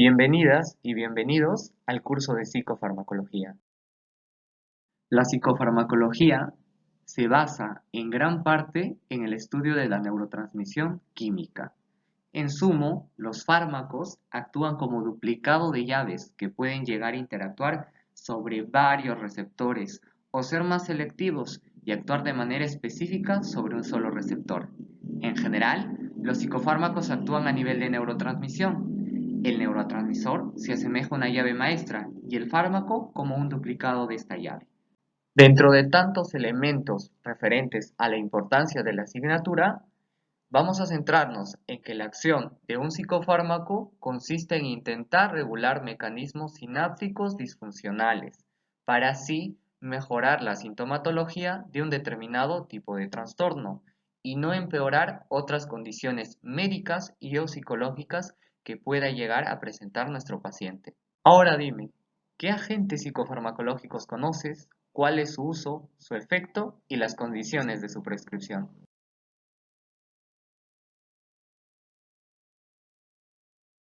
Bienvenidas y bienvenidos al curso de psicofarmacología. La psicofarmacología se basa en gran parte en el estudio de la neurotransmisión química. En sumo, los fármacos actúan como duplicado de llaves que pueden llegar a interactuar sobre varios receptores o ser más selectivos y actuar de manera específica sobre un solo receptor. En general, los psicofármacos actúan a nivel de neurotransmisión, el neurotransmisor se asemeja a una llave maestra y el fármaco como un duplicado de esta llave. Dentro de tantos elementos referentes a la importancia de la asignatura, vamos a centrarnos en que la acción de un psicofármaco consiste en intentar regular mecanismos sinápticos disfuncionales para así mejorar la sintomatología de un determinado tipo de trastorno y no empeorar otras condiciones médicas y o psicológicas que pueda llegar a presentar nuestro paciente. Ahora dime, ¿qué agentes psicofarmacológicos conoces? ¿Cuál es su uso, su efecto y las condiciones de su prescripción?